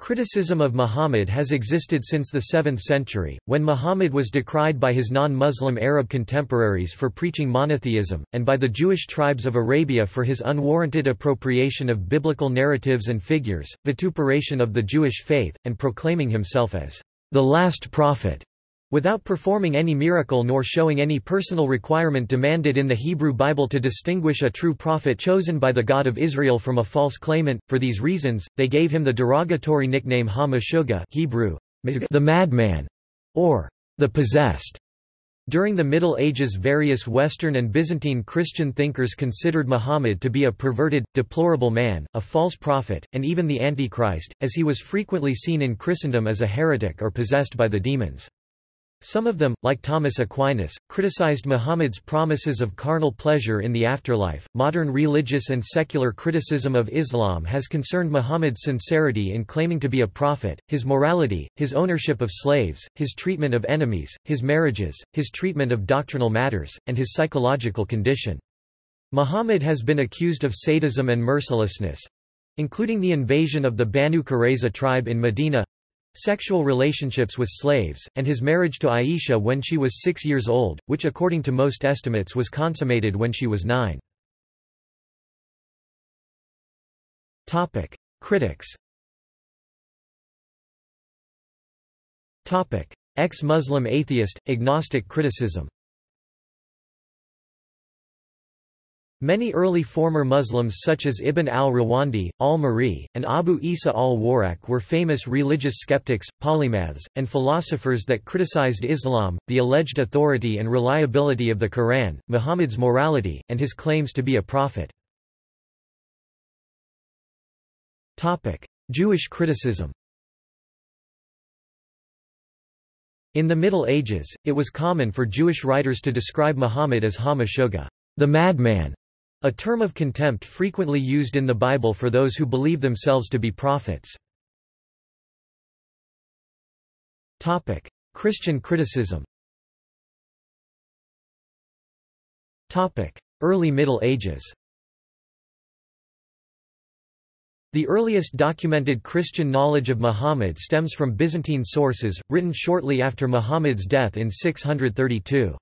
Criticism of Muhammad has existed since the 7th century, when Muhammad was decried by his non-Muslim Arab contemporaries for preaching monotheism, and by the Jewish tribes of Arabia for his unwarranted appropriation of biblical narratives and figures, vituperation of the Jewish faith, and proclaiming himself as the last prophet without performing any miracle nor showing any personal requirement demanded in the Hebrew Bible to distinguish a true prophet chosen by the God of Israel from a false claimant. For these reasons, they gave him the derogatory nickname Ha Hebrew, the madman, or the possessed. During the Middle Ages various Western and Byzantine Christian thinkers considered Muhammad to be a perverted, deplorable man, a false prophet, and even the Antichrist, as he was frequently seen in Christendom as a heretic or possessed by the demons. Some of them, like Thomas Aquinas, criticized Muhammad's promises of carnal pleasure in the afterlife. Modern religious and secular criticism of Islam has concerned Muhammad's sincerity in claiming to be a prophet, his morality, his ownership of slaves, his treatment of enemies, his marriages, his treatment of doctrinal matters, and his psychological condition. Muhammad has been accused of sadism and mercilessness including the invasion of the Banu Qurayza tribe in Medina sexual relationships with slaves, and his marriage to Aisha when she was six years old, which according to most estimates was consummated when she was nine. Critics Ex-Muslim atheist, agnostic criticism Many early former Muslims such as Ibn al-Rawandi, al-Ma'arri, and Abu Isa al-Warraq were famous religious skeptics, polymaths, and philosophers that criticized Islam, the alleged authority and reliability of the Quran, Muhammad's morality, and his claims to be a prophet. Jewish criticism In the Middle Ages, it was common for Jewish writers to describe Muhammad as Ha-Meshuggah, the madman, a term of contempt frequently used in the Bible for those who believe themselves to be prophets. Topic: Christian criticism Topic: Early Middle Ages The earliest documented Christian knowledge of Muhammad stems from Byzantine sources, written shortly after Muhammad's death in 632.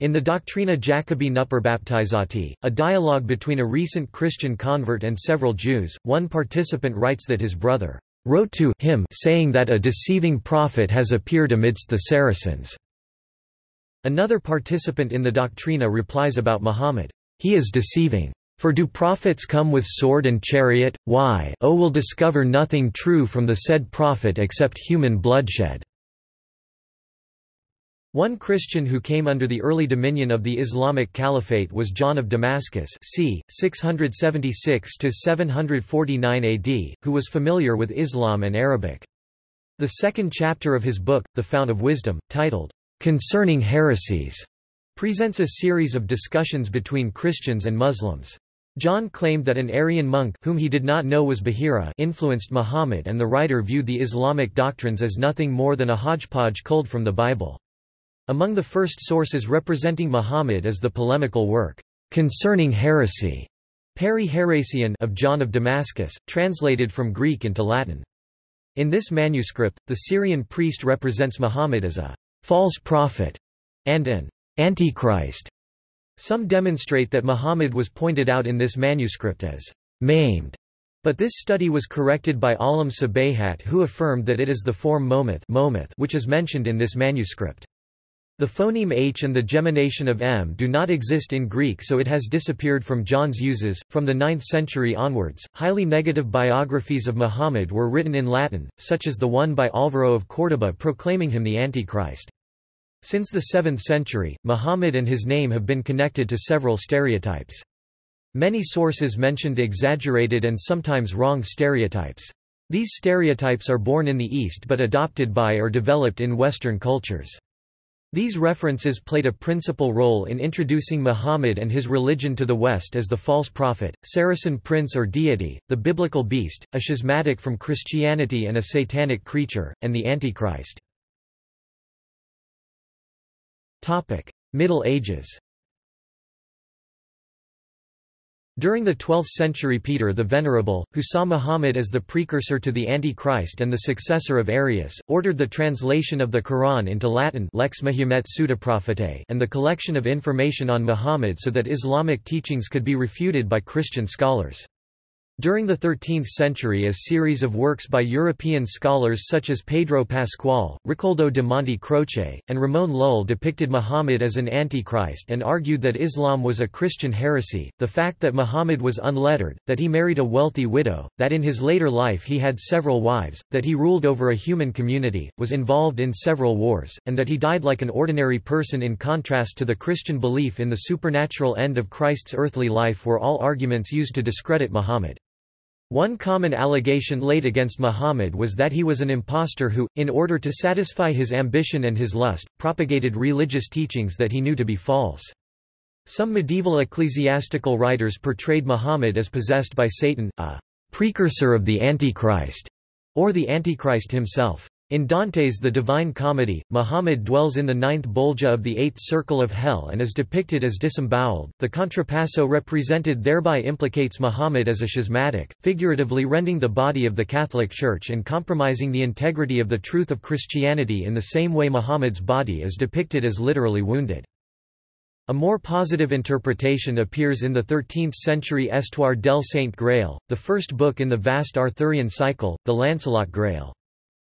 In the Doctrina Jacobi Baptizati, a dialogue between a recent Christian convert and several Jews, one participant writes that his brother wrote to him saying that a deceiving prophet has appeared amidst the Saracens. Another participant in the Doctrina replies about Muhammad, He is deceiving. For do prophets come with sword and chariot? Why, O will discover nothing true from the said prophet except human bloodshed. One Christian who came under the early dominion of the Islamic Caliphate was John of Damascus c. 676–749 AD, who was familiar with Islam and Arabic. The second chapter of his book, The Fount of Wisdom, titled, "'Concerning Heresies' presents a series of discussions between Christians and Muslims. John claimed that an Arian monk whom he did not know was Bahira influenced Muhammad and the writer viewed the Islamic doctrines as nothing more than a hodgepodge culled from the Bible. Among the first sources representing Muhammad is the polemical work, Concerning Heresy, Peri Heresian of John of Damascus, translated from Greek into Latin. In this manuscript, the Syrian priest represents Muhammad as a false prophet and an antichrist. Some demonstrate that Muhammad was pointed out in this manuscript as maimed, but this study was corrected by Alam Sabayhat who affirmed that it is the form momith which is mentioned in this manuscript. The phoneme h and the gemination of m do not exist in Greek so it has disappeared from John's uses. From the 9th century onwards, highly negative biographies of Muhammad were written in Latin, such as the one by Alvaro of Córdoba proclaiming him the Antichrist. Since the 7th century, Muhammad and his name have been connected to several stereotypes. Many sources mentioned exaggerated and sometimes wrong stereotypes. These stereotypes are born in the East but adopted by or developed in Western cultures. These references played a principal role in introducing Muhammad and his religion to the West as the false prophet, Saracen prince or deity, the biblical beast, a schismatic from Christianity and a satanic creature, and the Antichrist. Middle Ages During the 12th century Peter the Venerable, who saw Muhammad as the precursor to the Antichrist and the successor of Arius, ordered the translation of the Quran into Latin Lex Mahomet and the collection of information on Muhammad so that Islamic teachings could be refuted by Christian scholars. During the 13th century a series of works by European scholars such as Pedro Pascual, Ricoldo de Monte Croce, and Ramón Lull depicted Muhammad as an antichrist and argued that Islam was a Christian heresy. The fact that Muhammad was unlettered, that he married a wealthy widow, that in his later life he had several wives, that he ruled over a human community, was involved in several wars, and that he died like an ordinary person in contrast to the Christian belief in the supernatural end of Christ's earthly life were all arguments used to discredit Muhammad. One common allegation laid against Muhammad was that he was an impostor who, in order to satisfy his ambition and his lust, propagated religious teachings that he knew to be false. Some medieval ecclesiastical writers portrayed Muhammad as possessed by Satan, a precursor of the Antichrist, or the Antichrist himself. In Dante's The Divine Comedy, Muhammad dwells in the ninth bolgia of the eighth circle of hell and is depicted as disemboweled. The contrapasso represented thereby implicates Muhammad as a schismatic, figuratively rending the body of the Catholic Church and compromising the integrity of the truth of Christianity in the same way Muhammad's body is depicted as literally wounded. A more positive interpretation appears in the 13th-century Estoire del Saint Grail, the first book in the vast Arthurian cycle, the Lancelot Grail.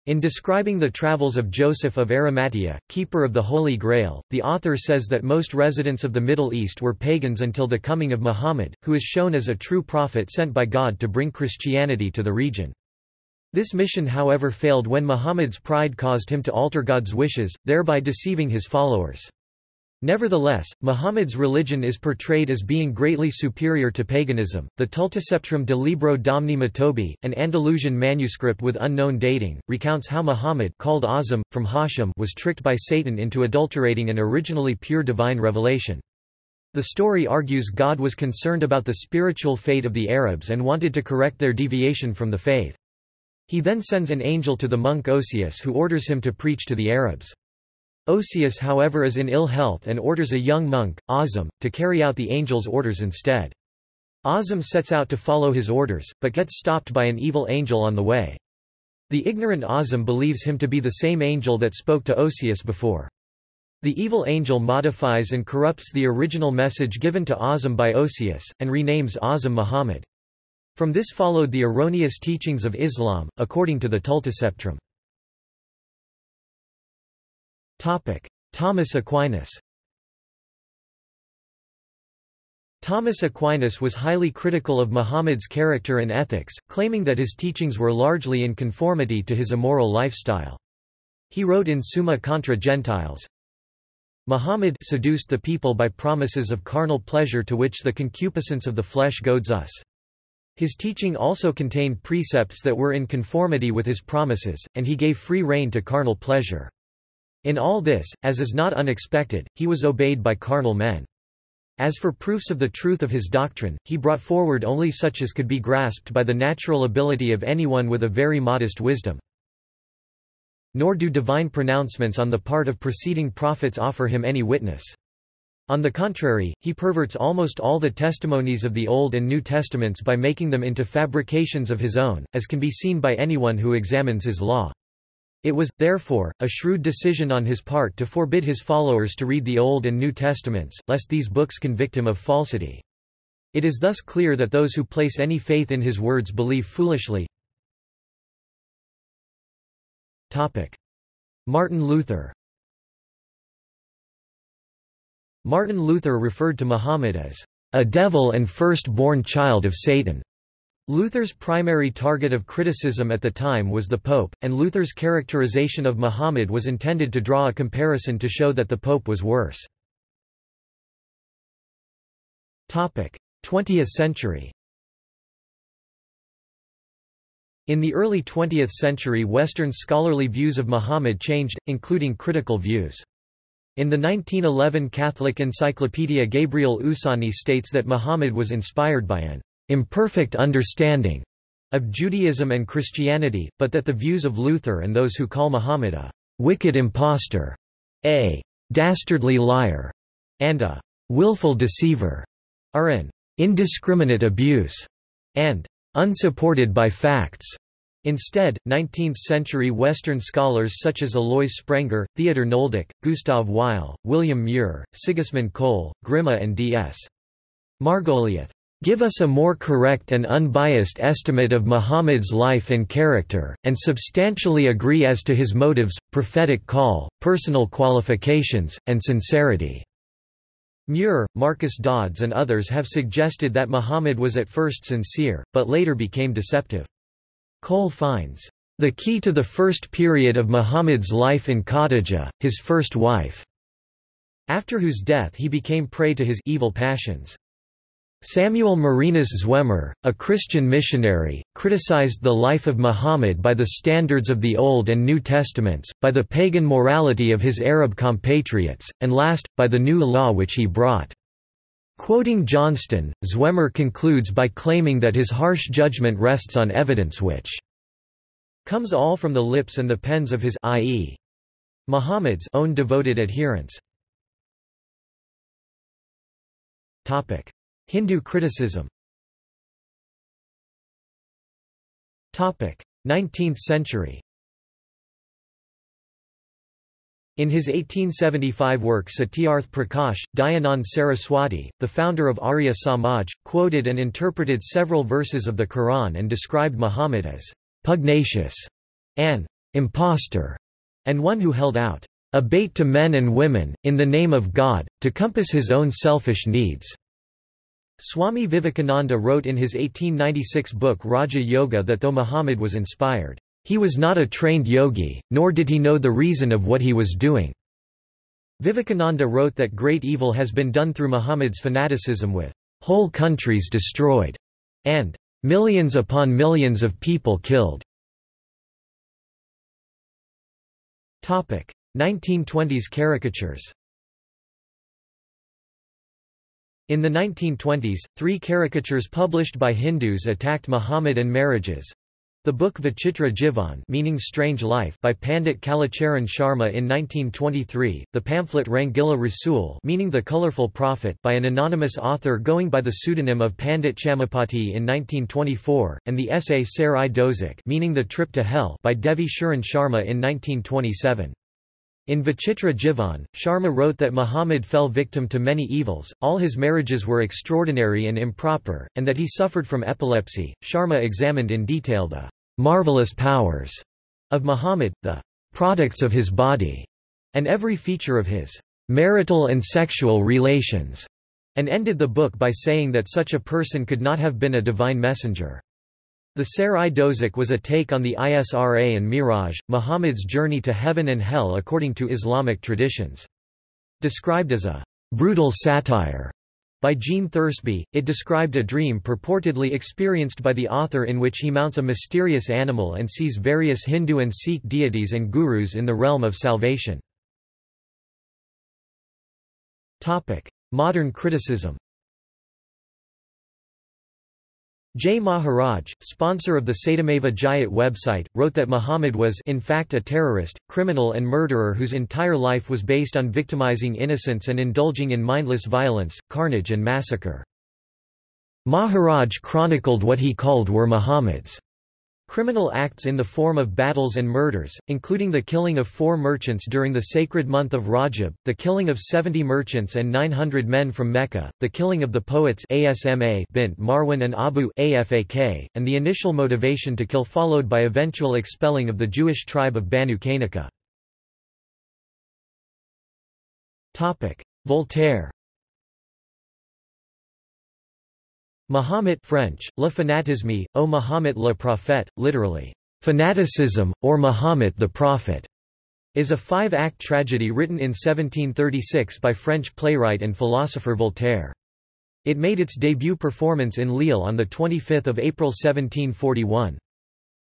In describing the travels of Joseph of Arimathea, keeper of the Holy Grail, the author says that most residents of the Middle East were pagans until the coming of Muhammad, who is shown as a true prophet sent by God to bring Christianity to the region. This mission however failed when Muhammad's pride caused him to alter God's wishes, thereby deceiving his followers. Nevertheless, Muhammad's religion is portrayed as being greatly superior to paganism. The Tultusceptrum de Libro Domni Matobi, an Andalusian manuscript with unknown dating, recounts how Muhammad called Azam, from Hashim was tricked by Satan into adulterating an originally pure divine revelation. The story argues God was concerned about the spiritual fate of the Arabs and wanted to correct their deviation from the faith. He then sends an angel to the monk Osius who orders him to preach to the Arabs. Osius however is in ill health and orders a young monk, Azam, to carry out the angel's orders instead. Azam sets out to follow his orders, but gets stopped by an evil angel on the way. The ignorant Azam believes him to be the same angel that spoke to Osius before. The evil angel modifies and corrupts the original message given to Azam by Osius, and renames Azam Muhammad. From this followed the erroneous teachings of Islam, according to the Tultusceptrum. Thomas Aquinas Thomas Aquinas was highly critical of Muhammad's character and ethics, claiming that his teachings were largely in conformity to his immoral lifestyle. He wrote in Summa contra Gentiles, Muhammad seduced the people by promises of carnal pleasure to which the concupiscence of the flesh goads us. His teaching also contained precepts that were in conformity with his promises, and he gave free rein to carnal pleasure. In all this, as is not unexpected, he was obeyed by carnal men. As for proofs of the truth of his doctrine, he brought forward only such as could be grasped by the natural ability of anyone with a very modest wisdom. Nor do divine pronouncements on the part of preceding prophets offer him any witness. On the contrary, he perverts almost all the testimonies of the Old and New Testaments by making them into fabrications of his own, as can be seen by anyone who examines his law. It was, therefore, a shrewd decision on his part to forbid his followers to read the Old and New Testaments, lest these books convict him of falsity. It is thus clear that those who place any faith in his words believe foolishly. Martin Luther Martin Luther referred to Muhammad as a devil and first-born child of Satan. Luther's primary target of criticism at the time was the Pope, and Luther's characterization of Muhammad was intended to draw a comparison to show that the Pope was worse. 20th century In the early 20th century Western scholarly views of Muhammad changed, including critical views. In the 1911 Catholic encyclopedia Gabriel Oussani states that Muhammad was inspired by an imperfect understanding of Judaism and Christianity, but that the views of Luther and those who call Muhammad a wicked impostor, a dastardly liar, and a willful deceiver are an indiscriminate abuse, and unsupported by facts. Instead, 19th-century Western scholars such as Alois Sprenger, Theodor Nöldeke, Gustav Weil, William Muir, Sigismund Koelle, Grimme and D.S. Margoliouth give us a more correct and unbiased estimate of Muhammad's life and character, and substantially agree as to his motives, prophetic call, personal qualifications, and sincerity." Muir, Marcus Dods and others have suggested that Muhammad was at first sincere, but later became deceptive. Koelle finds, "...the key to the first period of Muhammad's life in Khadijah, his first wife," after whose death he became prey to his evil passions. Samuel Marinus Zwemer, a Christian missionary, criticized the life of Muhammad by the standards of the Old and New Testaments, by the pagan morality of his Arab compatriots, and last, by the new law which he brought. Quoting Johnston, Zwemer concludes by claiming that his harsh judgment rests on evidence which comes all from the lips and the pens of his i.e. Muhammad's own devoted adherents. Topic: Hindu criticism. 19th century. In his 1875 work Satyarth Prakash, Dayanand Saraswati, the founder of Arya Samaj, quoted and interpreted several verses of the Quran and described Muhammad as pugnacious, an impostor, and one who held out a bait to men and women, in the name of God, to compass his own selfish needs. Swami Vivekananda wrote in his 1896 book Raja Yoga that though Muhammad was inspired, he was not a trained yogi, nor did he know the reason of what he was doing. Vivekananda wrote that great evil has been done through Muhammad's fanaticism with whole countries destroyed and millions upon millions of people killed. 1920s caricatures In the 1920s, three caricatures published by Hindus attacked Muhammad and marriages. The book Vichitra Jivan meaning Strange Life by Pandit Kalicharan Sharma in 1923, the pamphlet Rangila Rasul meaning The Colorful Prophet by an anonymous author going by the pseudonym of Pandit Chamupati in 1924, and the essay Ser-i meaning The Trip to Hell by Devi Sharan Sharma in 1927. In Vichitra Jivan, Sharma wrote that Muhammad fell victim to many evils, all his marriages were extraordinary and improper, and that he suffered from epilepsy. Sharma examined in detail the marvelous powers of Muhammad, the products of his body, and every feature of his marital and sexual relations, and ended the book by saying that such a person could not have been a divine messenger. The Ser-i Dozak was a take on the Isra and Miraj, Muhammad's journey to heaven and hell according to Islamic traditions. Described as a brutal satire by Gene Thursby, it described a dream purportedly experienced by the author in which he mounts a mysterious animal and sees various Hindu and Sikh deities and gurus in the realm of salvation. Modern criticism J. Maharaj, sponsor of the Satyameva Jayate website, wrote that Muhammad was in fact a terrorist, criminal and murderer whose entire life was based on victimizing innocents and indulging in mindless violence, carnage and massacre. Maharaj chronicled what he called were Muhammad's Criminal acts in the form of battles and murders, including the killing of four merchants during the sacred month of Rajab, the killing of 70 merchants and 900 men from Mecca, the killing of the poets Asma bint Marwan and Abu Afak, and the initial motivation to kill followed by eventual expelling of the Jewish tribe of Banu Qaynuqa. Voltaire Mahomet French, Le fanatisme, oh au Mahomet le prophète, literally, fanaticism, or Mahomet the Prophet, is a five-act tragedy written in 1736 by French playwright and philosopher Voltaire. It made its debut performance in Lille on 25 April 1741.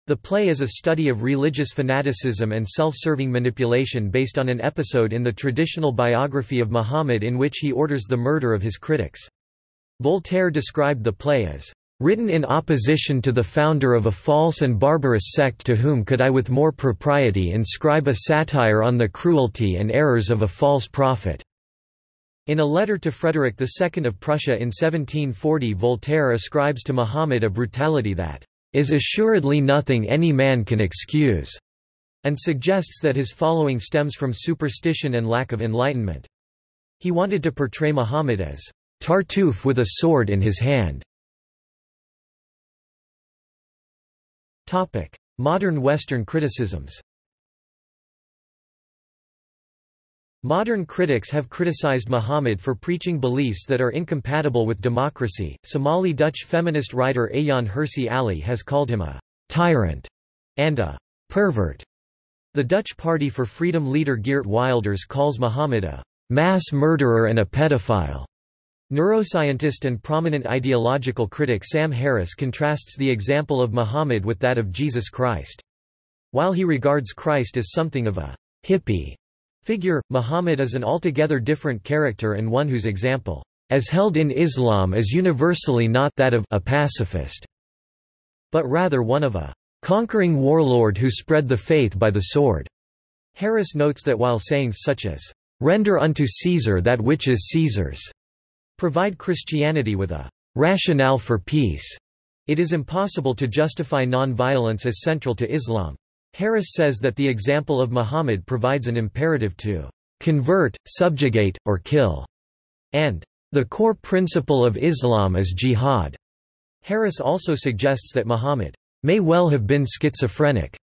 The play is a study of religious fanaticism and self-serving manipulation based on an episode in the traditional biography of Muhammad in which he orders the murder of his critics. Voltaire described the play as written in opposition to the founder of a false and barbarous sect to whom could I with more propriety inscribe a satire on the cruelty and errors of a false prophet." In a letter to Frederick II of Prussia in 1740 Voltaire ascribes to Muhammad a brutality that is assuredly nothing any man can excuse, and suggests that his following stems from superstition and lack of enlightenment. He wanted to portray Muhammad as Tartuffe with a sword in his hand. Topic: Modern Western criticisms Modern critics have criticized Muhammad for preaching beliefs that are incompatible with democracy. Somali Dutch feminist writer Ayaan Hirsi Ali has called him a tyrant and a pervert. The Dutch Party for Freedom leader Geert Wilders calls Muhammad a mass murderer and a pedophile. Neuroscientist and prominent ideological critic Sam Harris contrasts the example of Muhammad with that of Jesus Christ. While he regards Christ as something of a hippie figure, Muhammad is an altogether different character and one whose example, as held in Islam is universally not that of a pacifist, but rather one of a conquering warlord who spread the faith by the sword. Harris notes that while sayings such as, render unto Caesar that which is Caesar's, provide Christianity with a rationale for peace, it is impossible to justify non-violence as central to Islam. Harris says that the example of Muhammad provides an imperative to convert, subjugate, or kill, and the core principle of Islam is jihad. Harris also suggests that Muhammad may well have been schizophrenic,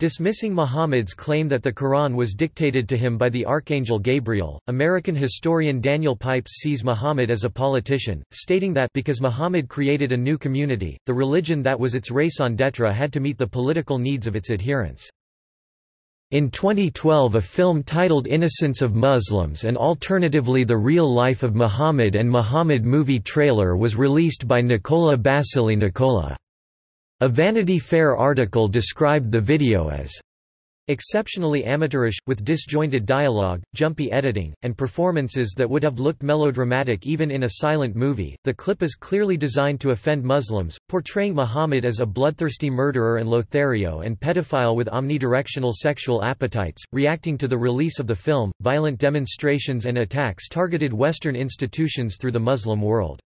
Dismissing Muhammad's claim that the Quran was dictated to him by the Archangel Gabriel, American historian Daniel Pipes sees Muhammad as a politician, stating that because Muhammad created a new community, the religion that was its raison d'etre had to meet the political needs of its adherents. In 2012 a film titled Innocence of Muslims and alternatively The Real Life of Muhammad and Muhammad movie trailer was released by Nakoula Basseley Nakoula. A Vanity Fair article described the video as exceptionally amateurish, with disjointed dialogue, jumpy editing, and performances that would have looked melodramatic even in a silent movie. The clip is clearly designed to offend Muslims, portraying Muhammad as a bloodthirsty murderer and Lothario and pedophile with omnidirectional sexual appetites. Reacting to the release of the film, violent demonstrations and attacks targeted Western institutions through the Muslim world.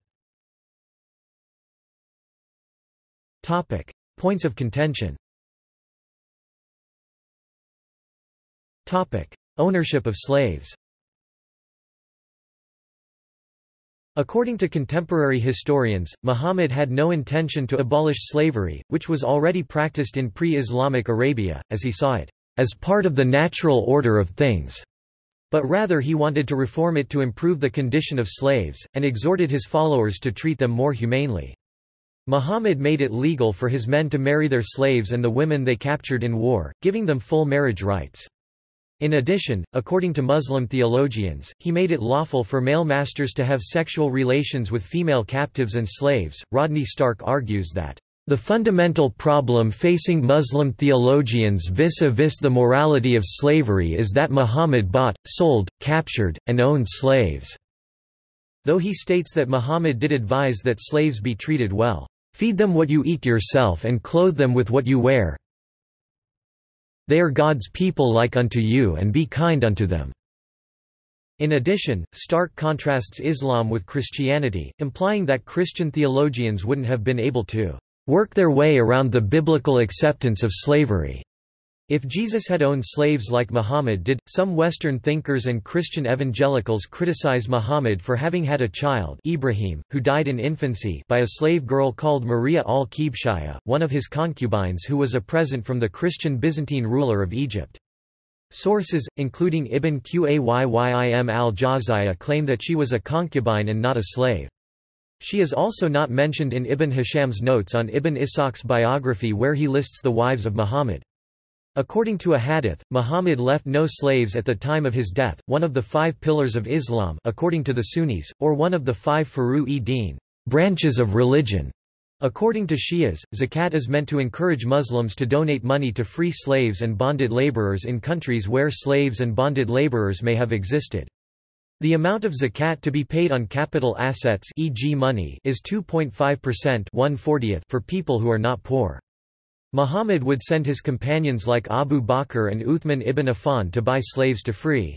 Topic: Points of contention. Topic: Ownership of slaves. According to contemporary historians, Muhammad had no intention to abolish slavery, which was already practiced in pre-Islamic Arabia, as he saw it, as part of the natural order of things. But rather he wanted to reform it to improve the condition of slaves, and exhorted his followers to treat them more humanely. Muhammad made it legal for his men to marry their slaves and the women they captured in war, giving them full marriage rights. In addition, according to Muslim theologians, he made it lawful for male masters to have sexual relations with female captives and slaves. Rodney Stark argues that the fundamental problem facing Muslim theologians vis-a-vis -vis the morality of slavery is that Muhammad bought, sold, captured, and owned slaves. Though he states that Muhammad did advise that slaves be treated well. Feed them what you eat yourself and clothe them with what you wear. They are God's people like unto you and be kind unto them." In addition, Stark contrasts Islam with Christianity, implying that Christian theologians wouldn't have been able to "...work their way around the biblical acceptance of slavery." If Jesus had owned slaves like Muhammad did, some Western thinkers and Christian evangelicals criticize Muhammad for having had a child Ibrahim, who died in infancy by a slave girl called Maria al-Qibtiyya, one of his concubines who was a present from the Christian Byzantine ruler of Egypt. Sources, including Ibn Qayyim al-Jawziyya claim that she was a concubine and not a slave. She is also not mentioned in Ibn Hisham's notes on Ibn Ishaq's biography where he lists the wives of Muhammad. According to a hadith, Muhammad left no slaves at the time of his death, one of the five pillars of Islam according to the Sunnis, or one of the five furu-e-din branches of religion. According to Shias, zakat is meant to encourage Muslims to donate money to free slaves and bonded laborers in countries where slaves and bonded laborers may have existed. The amount of zakat to be paid on capital assets e.g. money is 2.5% for people who are not poor. Muhammad would send his companions like Abu Bakr and Uthman ibn Affan to buy slaves to free.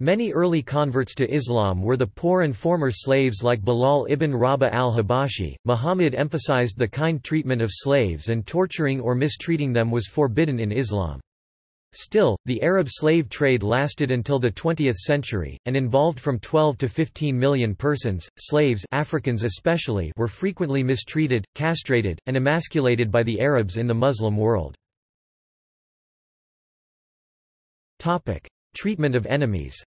Many early converts to Islam were the poor and former slaves like Bilal ibn Rabah al-Habashi. Muhammad emphasized the kind treatment of slaves and torturing or mistreating them was forbidden in Islam. Still, the Arab slave trade lasted until the 20th century, and involved from 12 to 15 million persons. Slaves Africans especially were frequently mistreated, castrated, and emasculated by the Arabs in the Muslim world. Treatment of enemies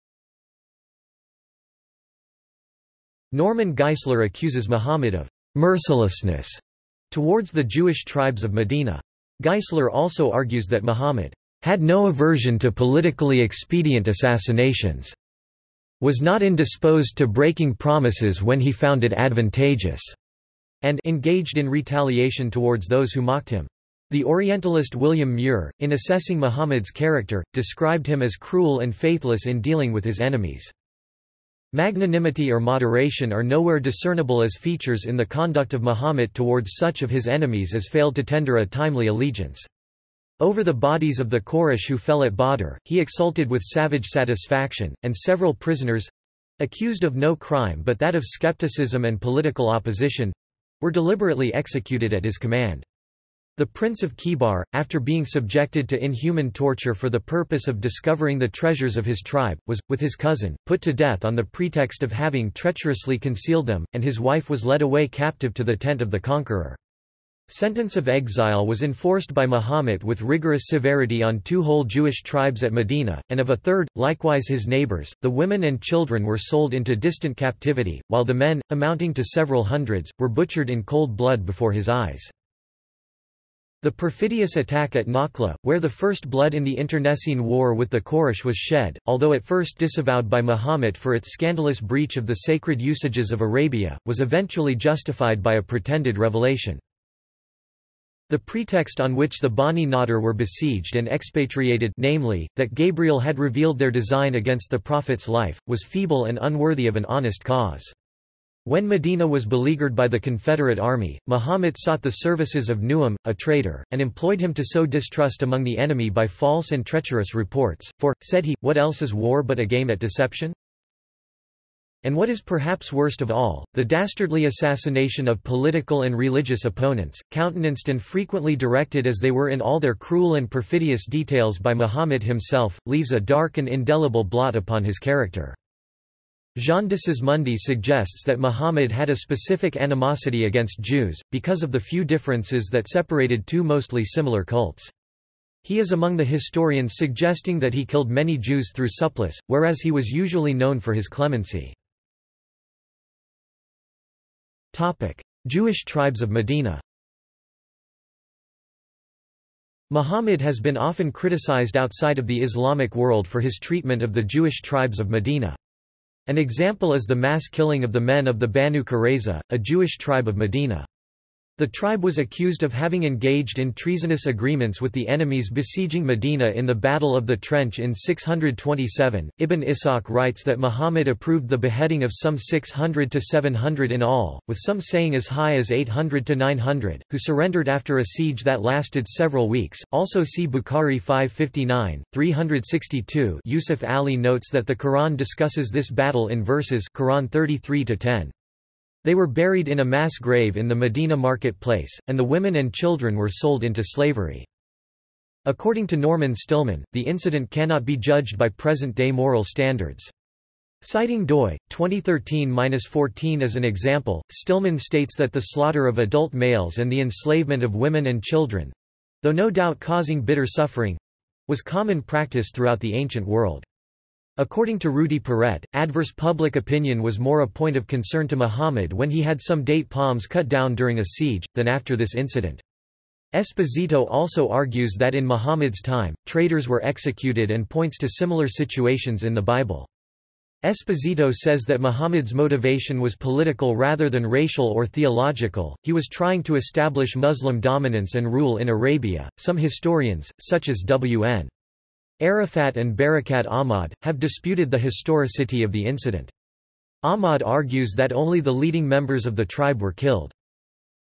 Norman Geisler accuses Muhammad of mercilessness towards the Jewish tribes of Medina. Geisler also argues that Muhammad had no aversion to politically expedient assassinations, was not indisposed to breaking promises when he found it advantageous, and engaged in retaliation towards those who mocked him. The Orientalist William Muir, in assessing Muhammad's character, described him as cruel and faithless in dealing with his enemies. Magnanimity or moderation are nowhere discernible as features in the conduct of Muhammad towards such of his enemies as failed to tender a timely allegiance. Over the bodies of the Quraysh who fell at Badr, he exulted with savage satisfaction, and several prisoners—accused of no crime but that of skepticism and political opposition—were deliberately executed at his command. The Prince of Khaybar, after being subjected to inhuman torture for the purpose of discovering the treasures of his tribe, was, with his cousin, put to death on the pretext of having treacherously concealed them, and his wife was led away captive to the tent of the conqueror. Sentence of exile was enforced by Muhammad with rigorous severity on two whole Jewish tribes at Medina, and of a third, likewise his neighbors. The women and children were sold into distant captivity, while the men, amounting to several hundreds, were butchered in cold blood before his eyes. The perfidious attack at Nakhla, where the first blood in the internecine war with the Quraysh was shed, although at first disavowed by Muhammad for its scandalous breach of the sacred usages of Arabia, was eventually justified by a pretended revelation. The pretext on which the Bani Nadir were besieged and expatriated namely, that Gabriel had revealed their design against the Prophet's life, was feeble and unworthy of an honest cause. When Medina was beleaguered by the Confederate army, Muhammad sought the services of Nu'aym, a traitor, and employed him to sow distrust among the enemy by false and treacherous reports, for, said he, what else is war but a game at deception? And what is perhaps worst of all, the dastardly assassination of political and religious opponents, countenanced and frequently directed as they were in all their cruel and perfidious details by Muhammad himself, leaves a dark and indelible blot upon his character. Jean de Sismondi suggests that Muhammad had a specific animosity against Jews, because of the few differences that separated two mostly similar cults. He is among the historians suggesting that he killed many Jews through supplice, whereas he was usually known for his clemency. Jewish tribes of Medina Muhammad has been often criticized outside of the Islamic world for his treatment of the Jewish tribes of Medina. An example is the mass killing of the men of the Banu Qurayza, a Jewish tribe of Medina. The tribe was accused of having engaged in treasonous agreements with the enemies besieging Medina in the Battle of the Trench in 627. Ibn Ishaq writes that Muhammad approved the beheading of some 600 to 700 in all, with some saying as high as 800 to 900, who surrendered after a siege that lasted several weeks. Also see Bukhari 559, 362. Yusuf Ali notes that the Quran discusses this battle in verses Quran 33 to 10. They were buried in a mass grave in the Medina marketplace, and the women and children were sold into slavery. According to Norman Stillman, the incident cannot be judged by present-day moral standards. Citing doi, 2013-14 as an example, Stillman states that the slaughter of adult males and the enslavement of women and children—though no doubt causing bitter suffering—was common practice throughout the ancient world. According to Rudi Paret, adverse public opinion was more a point of concern to Muhammad when he had some date palms cut down during a siege, than after this incident. Esposito also argues that in Muhammad's time, traitors were executed and points to similar situations in the Bible. Esposito says that Muhammad's motivation was political rather than racial or theological, he was trying to establish Muslim dominance and rule in Arabia. Some historians, such as W.N. Arafat and Barakat Ahmad, have disputed the historicity of the incident. Ahmad argues that only the leading members of the tribe were killed.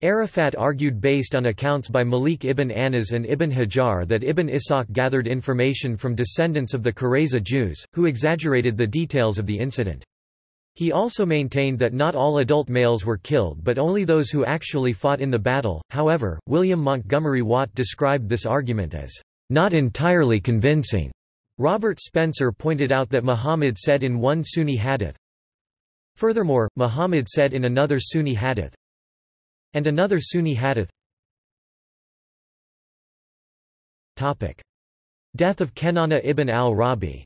Arafat argued based on accounts by Malik ibn Anas and Ibn Hajar that Ibn Ishaq gathered information from descendants of the Qurayza Jews, who exaggerated the details of the incident. He also maintained that not all adult males were killed but only those who actually fought in the battle. However, William Montgomery Watt described this argument as not entirely convincing. Robert Spencer pointed out that Muhammad said in one Sunni hadith, Furthermore, Muhammad said in another Sunni hadith, and another Sunni hadith. Topic: Death of Kenana ibn al-Rabi.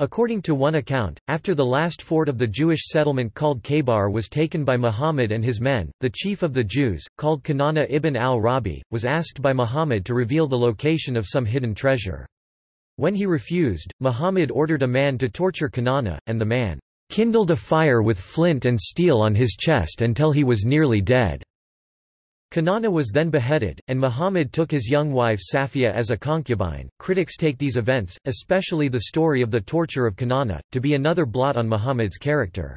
According to one account, after the last fort of the Jewish settlement called Khaybar was taken by Muhammad and his men, the chief of the Jews, called Kanana ibn al-Rabi, was asked by Muhammad to reveal the location of some hidden treasure. When he refused, Muhammad ordered a man to torture Kanana, and the man kindled a fire with flint and steel on his chest until he was nearly dead. Kanana was then beheaded, and Muhammad took his young wife Safia as a concubine. Critics take these events, especially the story of the torture of Kanana, to be another blot on Muhammad's character.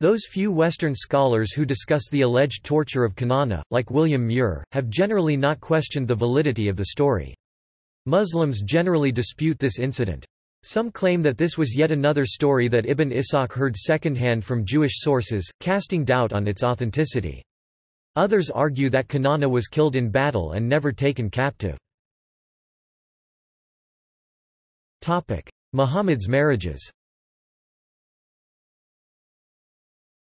Those few Western scholars who discuss the alleged torture of Kanana, like William Muir, have generally not questioned the validity of the story. Muslims generally dispute this incident. Some claim that this was yet another story that Ibn Ishaq heard secondhand from Jewish sources, casting doubt on its authenticity. Others argue that Kanana was killed in battle and never taken captive. Muhammad's marriages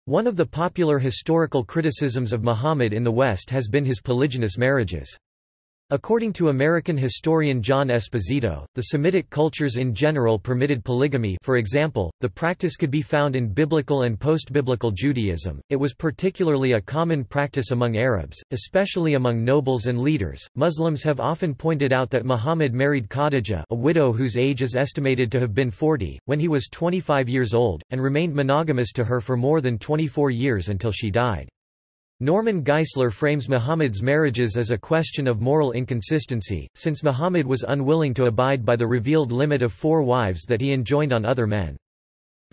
One of the popular historical criticisms of Muhammad in the West has been his polygynous marriages. According to American historian John Esposito, the Semitic cultures in general permitted polygamy for example, the practice could be found in biblical and post-biblical Judaism, it was particularly a common practice among Arabs, especially among nobles and leaders. Muslims have often pointed out that Muhammad married Khadijah a widow whose age is estimated to have been 40, when he was 25 years old, and remained monogamous to her for more than 24 years until she died. Norman Geisler frames Muhammad's marriages as a question of moral inconsistency, since Muhammad was unwilling to abide by the revealed limit of four wives that he enjoined on other men.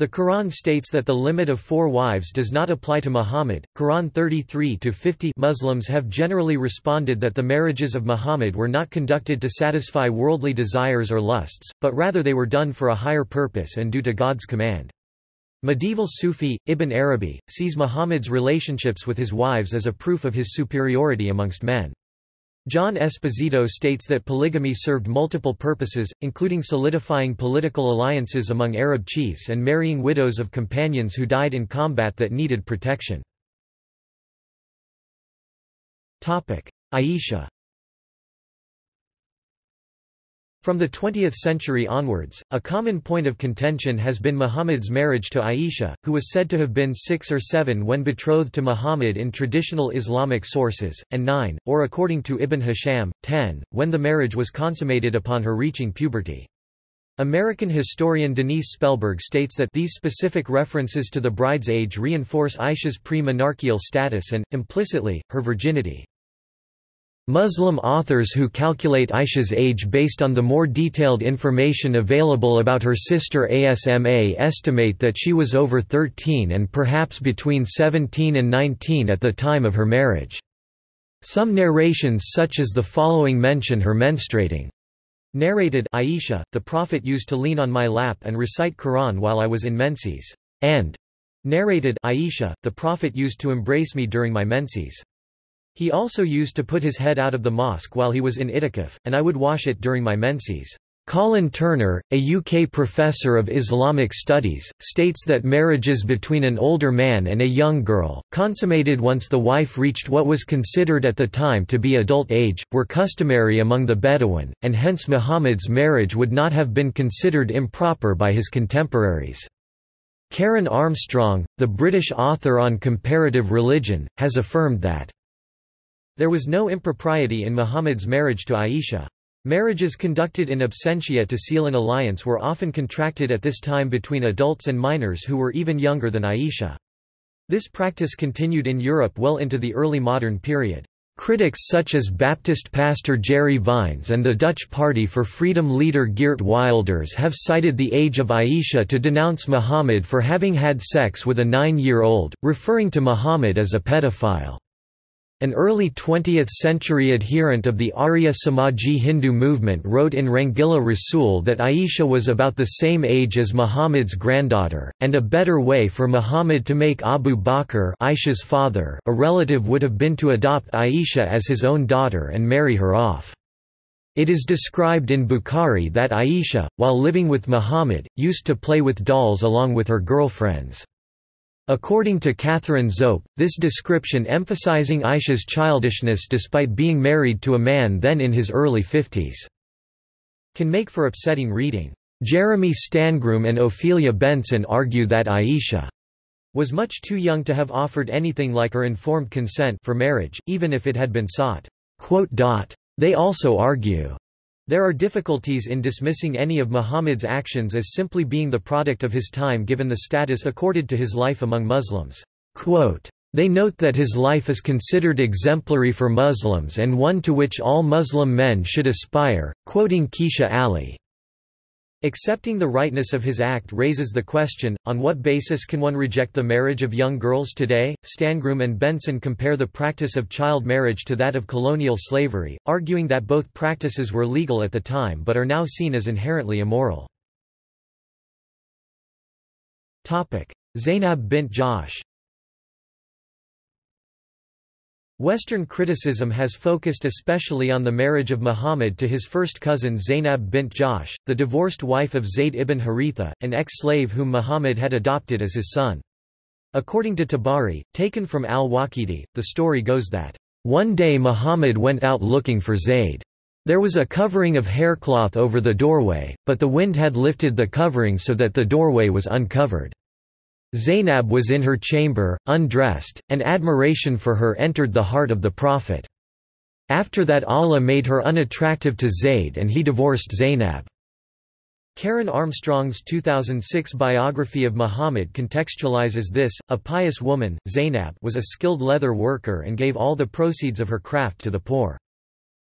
The Quran states that the limit of four wives does not apply to Muhammad. Quran 33-50 Muslims have generally responded that the marriages of Muhammad were not conducted to satisfy worldly desires or lusts, but rather they were done for a higher purpose and due to God's command. Medieval Sufi, Ibn Arabi, sees Muhammad's relationships with his wives as a proof of his superiority amongst men. John Esposito states that polygamy served multiple purposes, including solidifying political alliances among Arab chiefs and marrying widows of companions who died in combat that needed protection. Aisha From the 20th century onwards, a common point of contention has been Muhammad's marriage to Aisha, who was said to have been six or seven when betrothed to Muhammad in traditional Islamic sources, and nine, or according to Ibn Hisham, ten, when the marriage was consummated upon her reaching puberty. American historian Denise Spellberg states that these specific references to the bride's age reinforce Aisha's pre-menarcheal status and, implicitly, her virginity. Muslim authors who calculate Aisha's age based on the more detailed information available about her sister Asma estimate that she was over 13 and perhaps between 17 and 19 at the time of her marriage. Some narrations such as the following mention her menstruating. Narrated Aisha, the Prophet used to lean on my lap and recite Quran while I was in menses. And narrated Aisha, the Prophet used to embrace me during my menses. He also used to put his head out of the mosque while he was in itikaf, and I would wash it during my menses. Colin Turner, a UK professor of Islamic studies, states that marriages between an older man and a young girl, consummated once the wife reached what was considered at the time to be adult age, were customary among the Bedouin, and hence Muhammad's marriage would not have been considered improper by his contemporaries. Karen Armstrong, the British author on comparative religion, has affirmed that there was no impropriety in Muhammad's marriage to Aisha. Marriages conducted in absentia to seal an alliance were often contracted at this time between adults and minors who were even younger than Aisha. This practice continued in Europe well into the early modern period. Critics such as Baptist pastor Jerry Vines and the Dutch Party for Freedom leader Geert Wilders have cited the age of Aisha to denounce Muhammad for having had sex with a nine-year-old, referring to Muhammad as a pedophile. An early 20th-century adherent of the Arya Samaji Hindu movement wrote in Rangila Rasul that Aisha was about the same age as Muhammad's granddaughter, and a better way for Muhammad to make Abu Bakr Aisha's father a relative would have been to adopt Aisha as his own daughter and marry her off. It is described in Bukhari that Aisha, while living with Muhammad, used to play with dolls along with her girlfriends. According to Catherine Zope, this description emphasizing Aisha's childishness despite being married to a man then in his early fifties, can make for upsetting reading. Jeremy Stangroom and Ophelia Benson argue that Aisha was much too young to have offered anything like or informed consent for marriage, even if it had been sought. They also argue there are difficulties in dismissing any of Muhammad's actions as simply being the product of his time given the status accorded to his life among Muslims. Quote, they note that his life is considered exemplary for Muslims and one to which all Muslim men should aspire, quoting Kecia Ali. Accepting the rightness of his act raises the question, on what basis can one reject the marriage of young girls today? Stangroom and Benson compare the practice of child marriage to that of colonial slavery, arguing that both practices were legal at the time but are now seen as inherently immoral. Zainab bint Jahsh Western criticism has focused especially on the marriage of Muhammad to his first cousin Zainab bint Jahsh, the divorced wife of Zayd ibn Haritha, an ex-slave whom Muhammad had adopted as his son. According to Tabari, taken from al-Waqidi, the story goes that, "...one day Muhammad went out looking for Zayd. There was a covering of haircloth over the doorway, but the wind had lifted the covering so that the doorway was uncovered. Zainab was in her chamber, undressed, and admiration for her entered the heart of the Prophet. After that Allah made her unattractive to Zayd and he divorced Zainab. Karen Armstrong's 2006 biography of Muhammad contextualizes this, a pious woman, Zainab was a skilled leather worker and gave all the proceeds of her craft to the poor.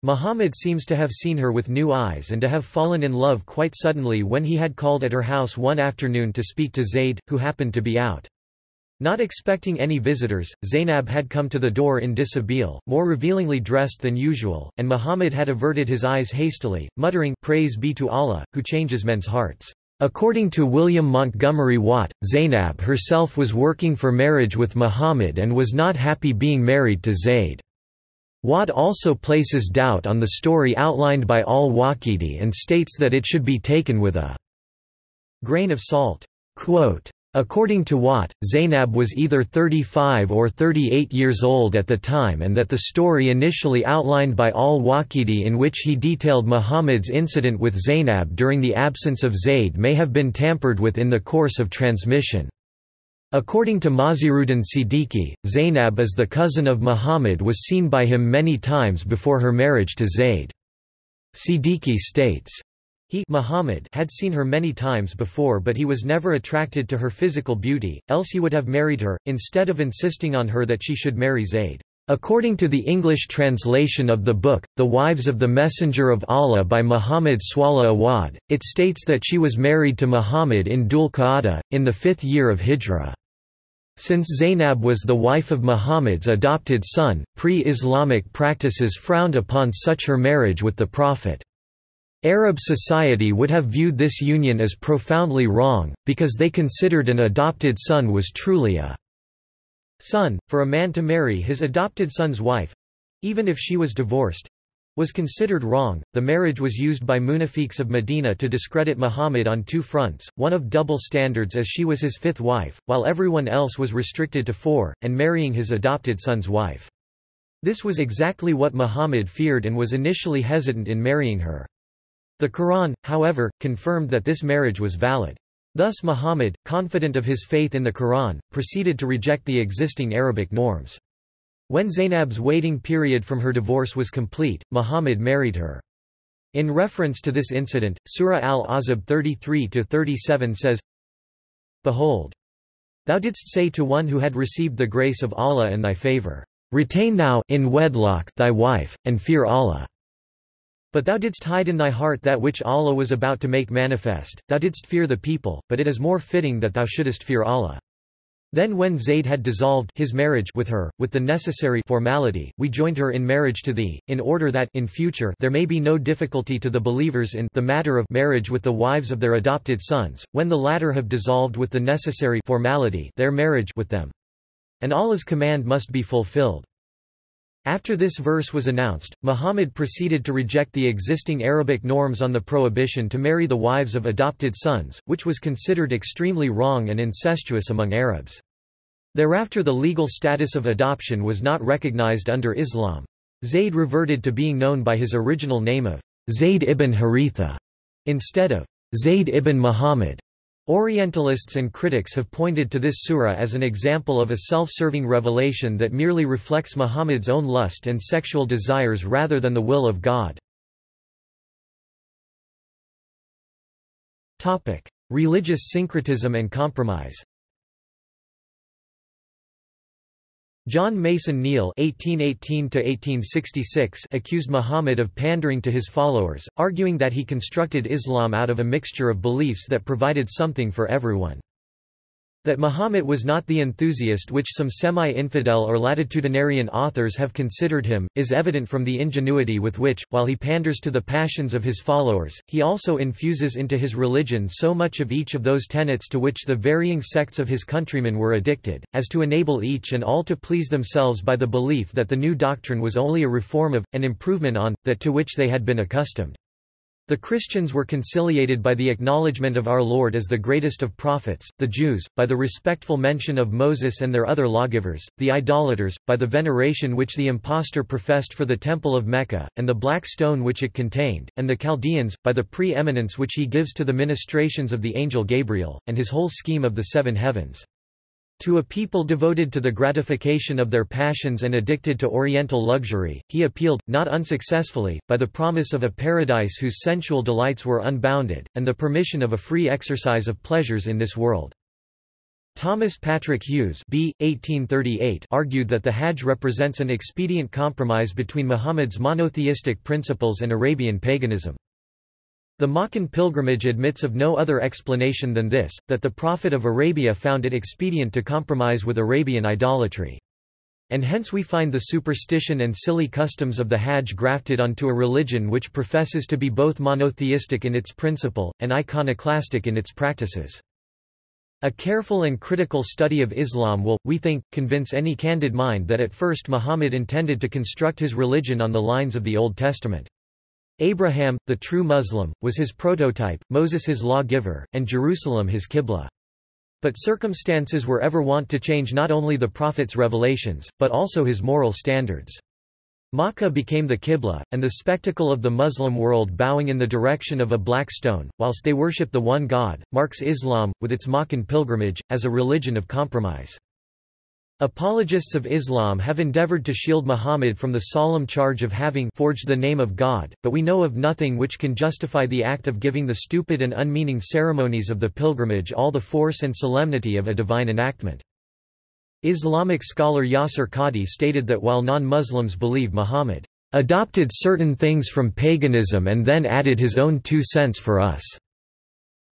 Muhammad seems to have seen her with new eyes and to have fallen in love quite suddenly when he had called at her house one afternoon to speak to Zayd, who happened to be out. Not expecting any visitors, Zainab had come to the door in dishabille, more revealingly dressed than usual, and Muhammad had averted his eyes hastily, muttering, Praise be to Allah, who changes men's hearts. According to William Montgomery Watt, Zainab herself was working for marriage with Muhammad and was not happy being married to Zayd. Watt also places doubt on the story outlined by al-Waqidi and states that it should be taken with a grain of salt. Quote, According to Watt, Zainab was either 35 or 38 years old at the time and that the story initially outlined by al-Waqidi in which he detailed Muhammad's incident with Zainab during the absence of Zayd may have been tampered with in the course of transmission. According to Mazheruddin Siddiqui, Zainab as the cousin of Muhammad was seen by him many times before her marriage to Zayd. Siddiqui states, he Muhammad had seen her many times before but he was never attracted to her physical beauty, else he would have married her, instead of insisting on her that she should marry Zayd. According to the English translation of the book, The Wives of the Messenger of Allah by Muhammad Swaleh Awad, it states that she was married to Muhammad in Dhul Qa'dah, in the fifth year of Hijra. Since Zainab was the wife of Muhammad's adopted son, pre-Islamic practices frowned upon such her marriage with the Prophet. Arab society would have viewed this union as profoundly wrong, because they considered an adopted son was truly a son, for a man to marry his adopted son's wife—even if she was divorced—was considered wrong. The marriage was used by munafiqs of Medina to discredit Muhammad on two fronts, one of double standards as she was his fifth wife, while everyone else was restricted to four, and marrying his adopted son's wife. This was exactly what Muhammad feared and was initially hesitant in marrying her. The Quran, however, confirmed that this marriage was valid. Thus Muhammad, confident of his faith in the Quran, proceeded to reject the existing Arabic norms. When Zainab's waiting period from her divorce was complete, Muhammad married her. In reference to this incident, Surah Al-Ahzab 33-37 says, Behold! Thou didst say to one who had received the grace of Allah and thy favor, Retain thou in wedlock thy wife, and fear Allah. But thou didst hide in thy heart that which Allah was about to make manifest, thou didst fear the people, but it is more fitting that thou shouldest fear Allah. Then when Zayd had dissolved his marriage with her, with the necessary formality, we joined her in marriage to thee, in order that in future there may be no difficulty to the believers in the matter of marriage with the wives of their adopted sons, when the latter have dissolved with the necessary formality their marriage with them. And Allah's command must be fulfilled. After this verse was announced, Muhammad proceeded to reject the existing Arabic norms on the prohibition to marry the wives of adopted sons, which was considered extremely wrong and incestuous among Arabs. Thereafter the legal status of adoption was not recognized under Islam. Zayd reverted to being known by his original name of Zayd ibn Haritha, instead of Zayd ibn Muhammad. Orientalists and critics have pointed to this surah as an example of a self-serving revelation that merely reflects Muhammad's own lust and sexual desires rather than the will of God. Religious syncretism and compromise John Mason Neale (1818–1866) accused Muhammad of pandering to his followers, arguing that he constructed Islam out of a mixture of beliefs that provided something for everyone. That Muhammad was not the enthusiast which some semi-infidel or latitudinarian authors have considered him, is evident from the ingenuity with which, while he panders to the passions of his followers, he also infuses into his religion so much of each of those tenets to which the varying sects of his countrymen were addicted, as to enable each and all to please themselves by the belief that the new doctrine was only a reform of, an improvement on, that to which they had been accustomed. The Christians were conciliated by the acknowledgement of our Lord as the greatest of prophets, the Jews, by the respectful mention of Moses and their other lawgivers, the idolaters, by the veneration which the impostor professed for the Temple of Mecca, and the black stone which it contained, and the Chaldeans, by the pre-eminence which he gives to the ministrations of the angel Gabriel, and his whole scheme of the seven heavens. To a people devoted to the gratification of their passions and addicted to oriental luxury, he appealed, not unsuccessfully, by the promise of a paradise whose sensual delights were unbounded, and the permission of a free exercise of pleasures in this world. Thomas Patrick Hughes B. 1838 argued that the Hajj represents an expedient compromise between Muhammad's monotheistic principles and Arabian paganism. The Meccan pilgrimage admits of no other explanation than this, that the Prophet of Arabia found it expedient to compromise with Arabian idolatry. And hence we find the superstition and silly customs of the Hajj grafted onto a religion which professes to be both monotheistic in its principle, and iconoclastic in its practices. A careful and critical study of Islam will, we think, convince any candid mind that at first Muhammad intended to construct his religion on the lines of the Old Testament. Abraham, the true Muslim, was his prototype, Moses his law-giver, and Jerusalem his Qibla. But circumstances were ever wont to change not only the Prophet's revelations, but also his moral standards. Makkah became the Qibla, and the spectacle of the Muslim world bowing in the direction of a black stone, whilst they worship the one God, marks Islam, with its Meccan pilgrimage, as a religion of compromise. Apologists of Islam have endeavored to shield Muhammad from the solemn charge of having forged the name of God, but we know of nothing which can justify the act of giving the stupid and unmeaning ceremonies of the pilgrimage all the force and solemnity of a divine enactment. Islamic scholar Yasir Qadhi stated that while non-Muslims believe Muhammad adopted certain things from paganism and then added his own two cents for us.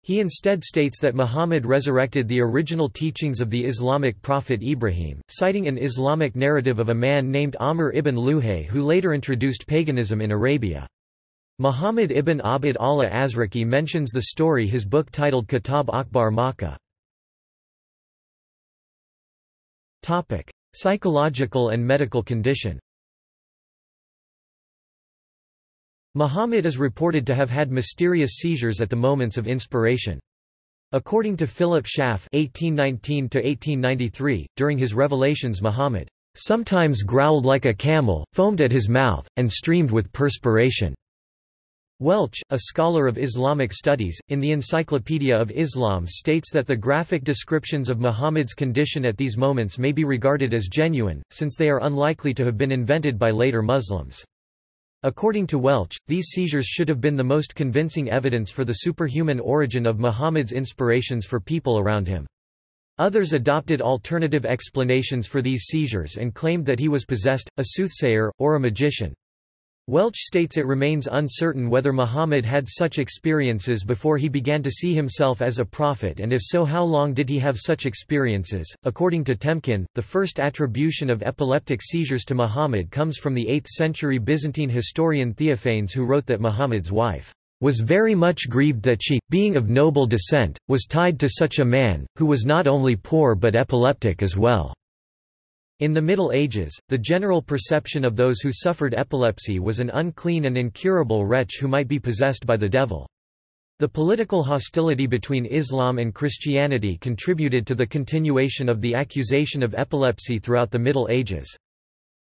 He instead states that Muhammad resurrected the original teachings of the Islamic prophet Ibrahim, citing an Islamic narrative of a man named Amr ibn Luhay who later introduced paganism in Arabia. Muhammad ibn Abd Allah Azraqi mentions the story his book titled Kitab Akhbar Makkah. Psychological and medical condition Muhammad is reported to have had mysterious seizures at the moments of inspiration. According to Philip Schaff (1819–1893), during his revelations, Muhammad sometimes growled like a camel, foamed at his mouth, and streamed with perspiration. Welch, a scholar of Islamic studies, in the Encyclopedia of Islam states that the graphic descriptions of Muhammad's condition at these moments may be regarded as genuine, since they are unlikely to have been invented by later Muslims. According to Welch, these seizures should have been the most convincing evidence for the superhuman origin of Muhammad's inspirations for people around him. Others adopted alternative explanations for these seizures and claimed that he was possessed, a soothsayer, or a magician. Welch states it remains uncertain whether Muhammad had such experiences before he began to see himself as a prophet and if so how long did he have such experiences. According to Temkin, the first attribution of epileptic seizures to Muhammad comes from the 8th century Byzantine historian Theophanes who wrote that Muhammad's wife was very much grieved that she, being of noble descent, was tied to such a man, who was not only poor but epileptic as well. In the Middle Ages, the general perception of those who suffered epilepsy was an unclean and incurable wretch who might be possessed by the devil. The political hostility between Islam and Christianity contributed to the continuation of the accusation of epilepsy throughout the Middle Ages.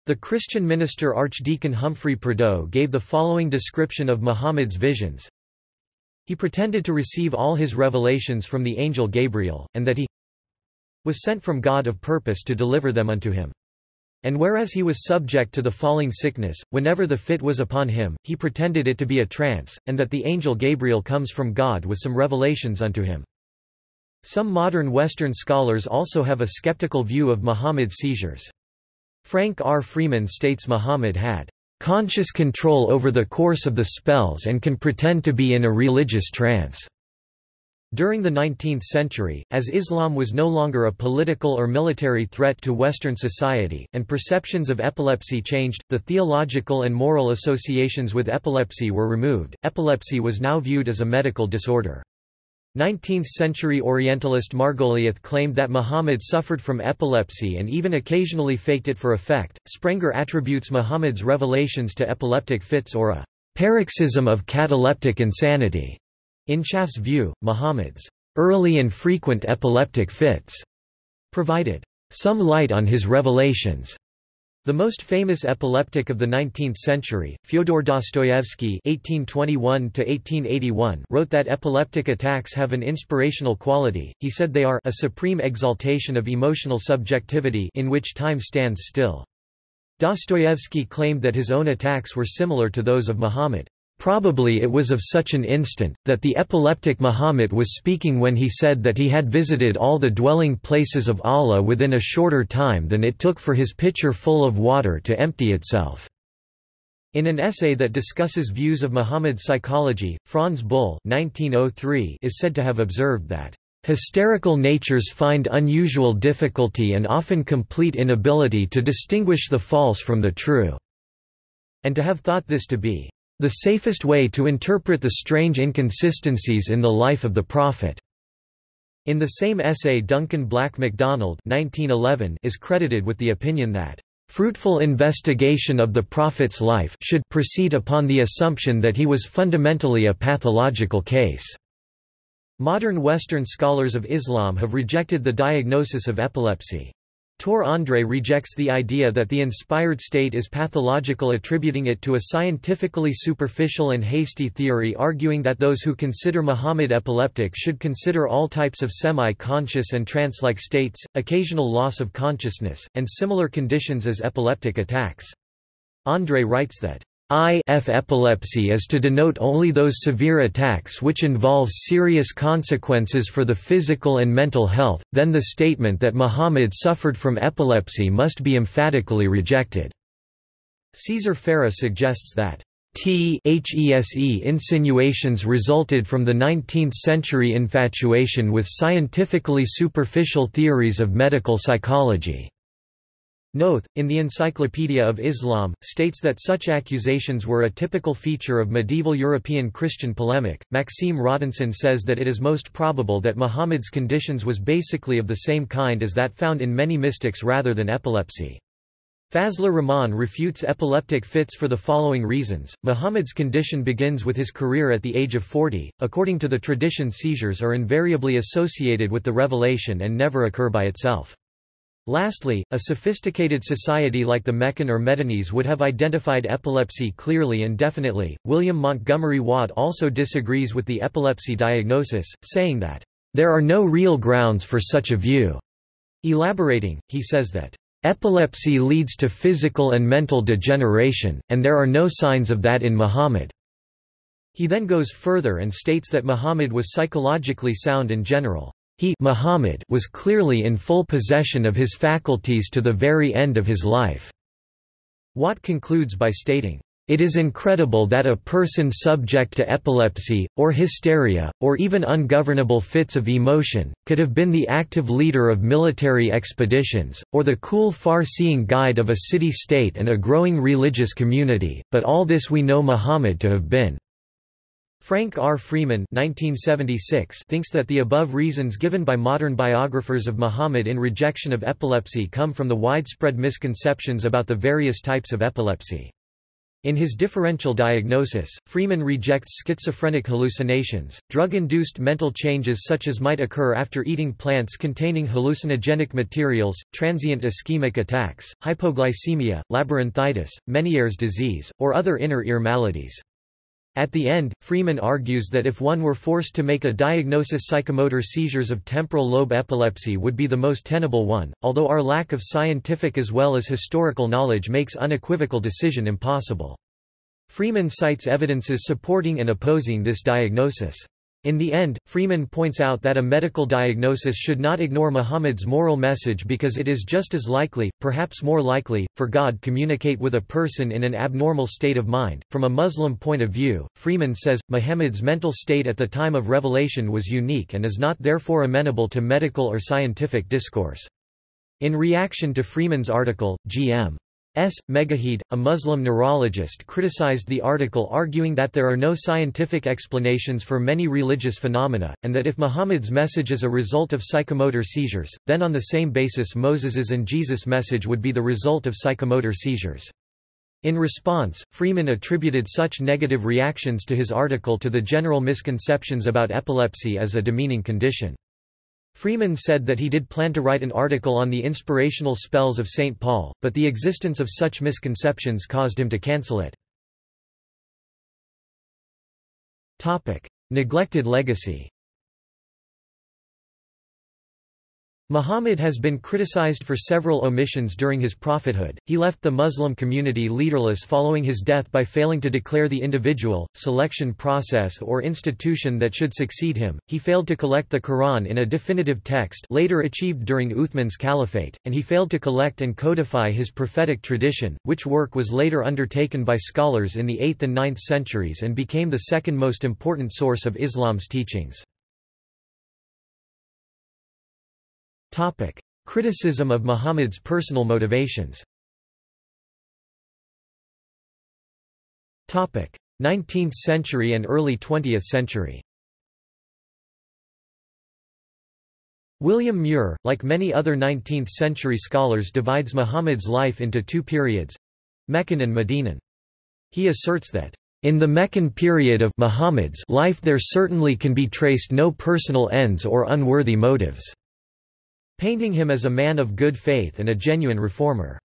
The Christian minister Archdeacon Humphrey Prideaux gave the following description of Muhammad's visions. He pretended to receive all his revelations from the angel Gabriel, and that he was sent from God of purpose to deliver them unto him. And whereas he was subject to the falling sickness, whenever the fit was upon him, he pretended it to be a trance, and that the angel Gabriel comes from God with some revelations unto him. Some modern Western scholars also have a skeptical view of Muhammad's seizures. Frank R. Freeman states Muhammad had conscious control over the course of the spells and can pretend to be in a religious trance. During the 19th century, as Islam was no longer a political or military threat to Western society, and perceptions of epilepsy changed, the theological and moral associations with epilepsy were removed. Epilepsy was now viewed as a medical disorder. 19th-century Orientalist Margoliouth claimed that Muhammad suffered from epilepsy and even occasionally faked it for effect. Sprenger attributes Muhammad's revelations to epileptic fits or a paroxysm of cataleptic insanity. In Schaff's view, Muhammad's early and frequent epileptic fits provided some light on his revelations. The most famous epileptic of the 19th century, Fyodor Dostoevsky (1821–1881), wrote that epileptic attacks have an inspirational quality. He said they are a supreme exaltation of emotional subjectivity in which time stands still. Dostoevsky claimed that his own attacks were similar to those of Muhammad. Probably it was of such an instant, that the epileptic Muhammad was speaking when he said that he had visited all the dwelling places of Allah within a shorter time than it took for his pitcher full of water to empty itself. In an essay that discusses views of Muhammad's psychology, Frants Buhl 1903 is said to have observed that, "...hysterical natures find unusual difficulty and often complete inability to distinguish the false from the true," and to have thought this to be the safest way to interpret the strange inconsistencies in the life of the Prophet. In the same essay Duncan Black MacDonald 1911 is credited with the opinion that fruitful investigation of the Prophet's life should proceed upon the assumption that he was fundamentally a pathological case. Modern Western scholars of Islam have rejected the diagnosis of epilepsy. Tor Andrae rejects the idea that the inspired state is pathological attributing it to a scientifically superficial and hasty theory arguing that those who consider Muhammad epileptic should consider all types of semi-conscious and trance-like states, occasional loss of consciousness, and similar conditions as epileptic attacks. Andrae writes that IF epilepsy is to denote only those severe attacks which involve serious consequences for the physical and mental health, then the statement that Muhammad suffered from epilepsy must be emphatically rejected. Caesar Farah suggests that THESE insinuations resulted from the 19th-century infatuation with scientifically superficial theories of medical psychology. Noth, in the Encyclopedia of Islam, states that such accusations were a typical feature of medieval European Christian polemic. Maxime Rodinson says that it is most probable that Muhammad's conditions was basically of the same kind as that found in many mystics rather than epilepsy. Fazlur Rahman refutes epileptic fits for the following reasons. Muhammad's condition begins with his career at the age of 40. According to the tradition, seizures are invariably associated with the revelation and never occur by itself. Lastly, a sophisticated society like the Meccan or Medinese would have identified epilepsy clearly and definitely. William Montgomery Watt also disagrees with the epilepsy diagnosis, saying that, There are no real grounds for such a view. Elaborating, he says that, Epilepsy leads to physical and mental degeneration, and there are no signs of that in Muhammad. He then goes further and states that Muhammad was psychologically sound in general. He Muhammad was clearly in full possession of his faculties to the very end of his life." Watt concludes by stating, it is incredible that a person subject to epilepsy, or hysteria, or even ungovernable fits of emotion, could have been the active leader of military expeditions, or the cool far-seeing guide of a city-state and a growing religious community, but all this we know Muhammad to have been. Frank R. Freeman 1976 thinks that the above reasons given by modern biographers of Muhammad in rejection of epilepsy come from the widespread misconceptions about the various types of epilepsy. In his differential diagnosis, Freeman rejects schizophrenic hallucinations, drug-induced mental changes such as might occur after eating plants containing hallucinogenic materials, transient ischemic attacks, hypoglycemia, labyrinthitis, Meniere's disease, or other inner ear maladies. At the end, Freeman argues that if one were forced to make a diagnosis psychomotor seizures of temporal lobe epilepsy would be the most tenable one, although our lack of scientific as well as historical knowledge makes unequivocal decision impossible. Freeman cites evidences supporting and opposing this diagnosis. In the end, Freeman points out that a medical diagnosis should not ignore Muhammad's moral message because it is just as likely, perhaps more likely, for God communicate with a person in an abnormal state of mind. From a Muslim point of view, Freeman says, Muhammad's mental state at the time of revelation was unique and is not therefore amenable to medical or scientific discourse. In reaction to Freeman's article, G.M. S. Megahed, a Muslim neurologist criticized the article arguing that there are no scientific explanations for many religious phenomena, and that if Muhammad's message is a result of psychomotor seizures, then on the same basis Moses's and Jesus' message would be the result of psychomotor seizures. In response, Freeman attributed such negative reactions to his article to the general misconceptions about epilepsy as a demeaning condition. Freeman said that he did plan to write an article on the inspirational spells of St. Paul, but the existence of such misconceptions caused him to cancel it. Neglected legacy Muhammad has been criticized for several omissions during his prophethood. He left the Muslim community leaderless following his death by failing to declare the individual, selection process or institution that should succeed him. He failed to collect the Quran in a definitive text, later achieved during Uthman's caliphate, and he failed to collect and codify his prophetic tradition, which work was later undertaken by scholars in the 8th and 9th centuries and became the second most important source of Islam's teachings. Criticism of Muhammad's personal motivations 19th century and early 20th century William Muir, like many other 19th-century scholars divides Muhammad's life into two periods—Meccan and Medinan. He asserts that, "...in the Meccan period of Muhammad's life there certainly can be traced no personal ends or unworthy motives." Painting him as a man of good faith and a genuine reformer.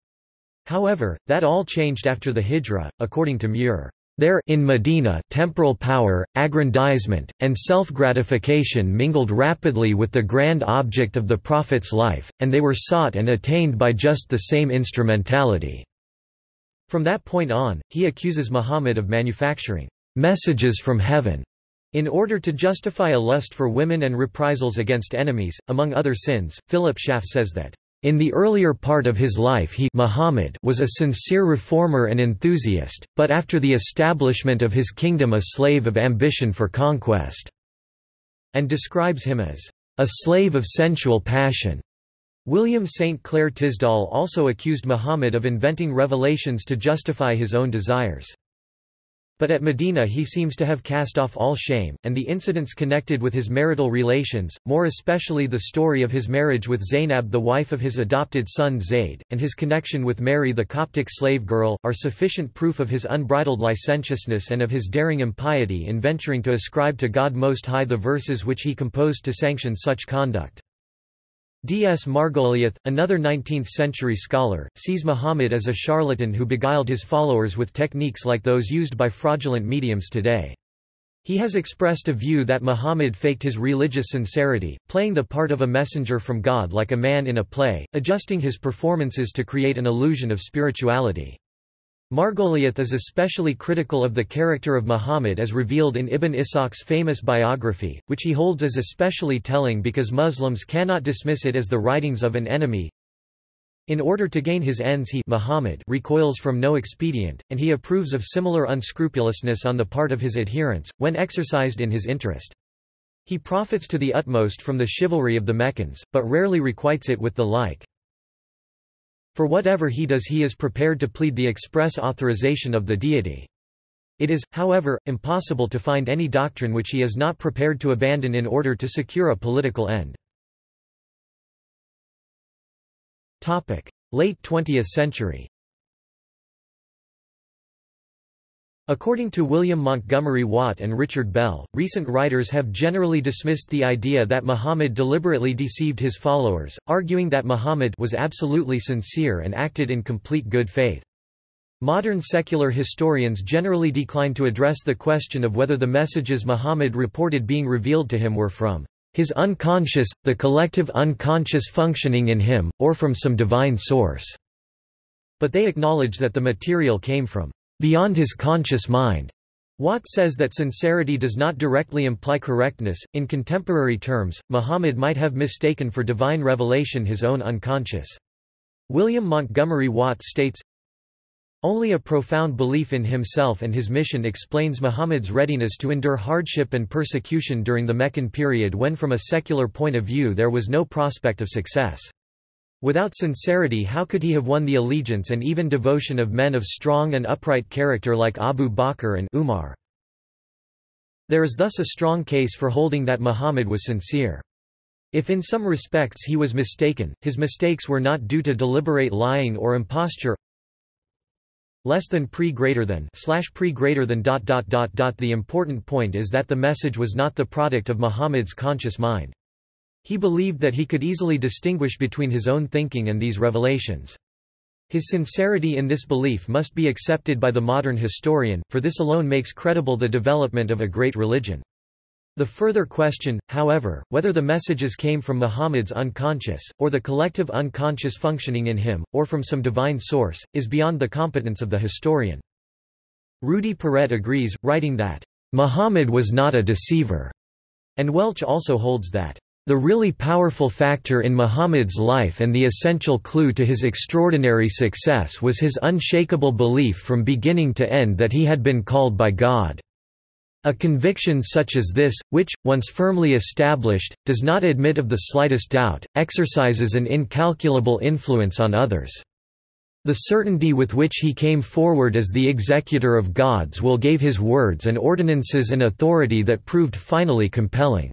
However, that all changed after the Hijra, according to Muir. There in Medina, temporal power, aggrandizement, and self-gratification mingled rapidly with the grand object of the Prophet's life, and they were sought and attained by just the same instrumentality. From that point on, he accuses Muhammad of manufacturing messages from heaven in order to justify a lust for women and reprisals against enemies, among other sins, Philip Schaff says that, "...in the earlier part of his life he Muhammad was a sincere reformer and enthusiast, but after the establishment of his kingdom a slave of ambition for conquest," and describes him as, "...a slave of sensual passion." William St. Clair Tisdall also accused Muhammad of inventing revelations to justify his own desires. But at Medina he seems to have cast off all shame, and the incidents connected with his marital relations, more especially the story of his marriage with Zainab the wife of his adopted son Zayd, and his connection with Mary the Coptic slave girl, are sufficient proof of his unbridled licentiousness and of his daring impiety in venturing to ascribe to God Most High the verses which he composed to sanction such conduct. D. S. Margoliouth, another 19th-century scholar, sees Muhammad as a charlatan who beguiled his followers with techniques like those used by fraudulent mediums today. He has expressed a view that Muhammad faked his religious sincerity, playing the part of a messenger from God like a man in a play, adjusting his performances to create an illusion of spirituality. Margoliouth is especially critical of the character of Muhammad as revealed in Ibn Ishaq's famous biography, which he holds as especially telling because Muslims cannot dismiss it as the writings of an enemy. In order to gain his ends he Muhammad recoils from no expedient, and he approves of similar unscrupulousness on the part of his adherents, when exercised in his interest. He profits to the utmost from the chivalry of the Meccans, but rarely requites it with the like. For whatever he does he is prepared to plead the express authorization of the deity. It is, however, impossible to find any doctrine which he is not prepared to abandon in order to secure a political end. Late 20th century According to William Montgomery Watt and Richard Bell, recent writers have generally dismissed the idea that Muhammad deliberately deceived his followers, arguing that Muhammad was absolutely sincere and acted in complete good faith. Modern secular historians generally decline to address the question of whether the messages Muhammad reported being revealed to him were from his unconscious, the collective unconscious functioning in him, or from some divine source. But they acknowledge that the material came from beyond his conscious mind. Watt says that sincerity does not directly imply correctness. In contemporary terms, Muhammad might have mistaken for divine revelation his own unconscious. William Montgomery Watt states, Only a profound belief in himself and his mission explains Muhammad's readiness to endure hardship and persecution during the Meccan period when from a secular point of view there was no prospect of success. Without sincerity how could he have won the allegiance and even devotion of men of strong and upright character like Abu Bakr and Umar? There is thus a strong case for holding that Muhammad was sincere. If in some respects he was mistaken, his mistakes were not due to deliberate lying or imposture less than pre greater than slash pre greater than dot dot dot dot the important point is that the message was not the product of Muhammad's conscious mind. He believed that he could easily distinguish between his own thinking and these revelations. His sincerity in this belief must be accepted by the modern historian, for this alone makes credible the development of a great religion. The further question, however, whether the messages came from Muhammad's unconscious, or the collective unconscious functioning in him, or from some divine source, is beyond the competence of the historian. Rudi Paret agrees, writing that, "...Muhammad was not a deceiver," and Welch also holds that, the really powerful factor in Muhammad's life and the essential clue to his extraordinary success was his unshakable belief from beginning to end that he had been called by God. A conviction such as this, which, once firmly established, does not admit of the slightest doubt, exercises an incalculable influence on others. The certainty with which he came forward as the executor of God's will gave his words and ordinances an authority that proved finally compelling.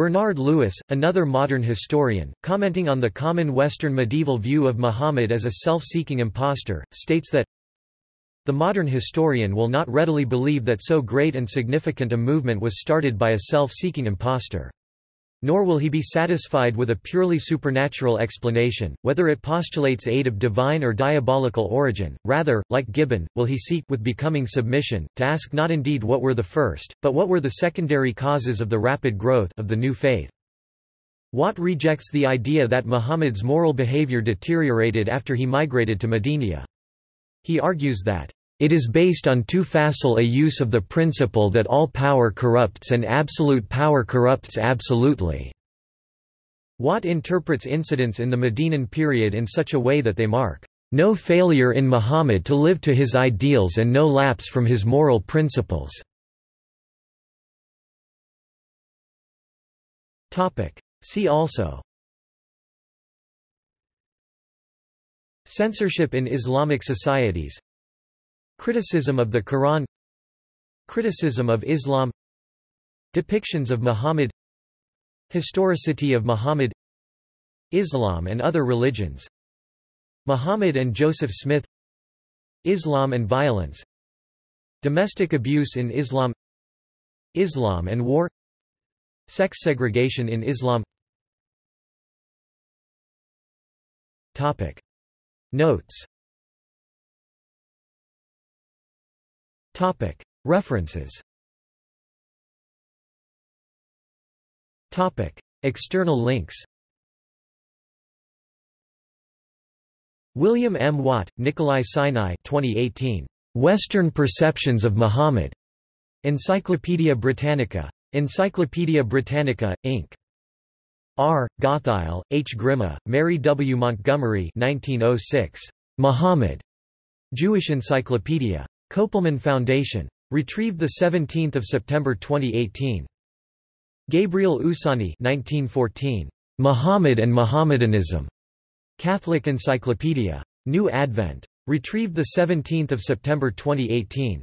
Bernard Lewis, another modern historian, commenting on the common Western medieval view of Muhammad as a self-seeking impostor, states that the modern historian will not readily believe that so great and significant a movement was started by a self-seeking impostor. Nor will he be satisfied with a purely supernatural explanation, whether it postulates aid of divine or diabolical origin, rather, like Gibbon, will he seek with becoming submission, to ask not indeed what were the first, but what were the secondary causes of the rapid growth of the new faith. Watt rejects the idea that Muhammad's moral behavior deteriorated after he migrated to Medina. He argues that it is based on too facile a use of the principle that all power corrupts and absolute power corrupts absolutely. Watt interprets incidents in the Medinan period in such a way that they mark no failure in Muhammad to live to his ideals and no lapse from his moral principles. See also Censorship in Islamic societies Criticism of the Quran Criticism of Islam Depictions of Muhammad Historicity of Muhammad Islam and other religions Muhammad and Joseph Smith Islam and violence Domestic abuse in Islam Islam and war Sex segregation in Islam Topic. Notes References External links William M. Watt, Nikolai Sinai 2018. Western Perceptions of Muhammad. Encyclopædia Britannica. Encyclopædia Britannica, Inc. R. Gottheil, H. Grima, Mary W. Montgomery 1906. Muhammad. Jewish Encyclopedia. Kopelman Foundation. Retrieved 17 September 2018. Gabriel Oussani 1914. Muhammad and Mohammedanism. Catholic Encyclopedia. New Advent. Retrieved 17 September 2018.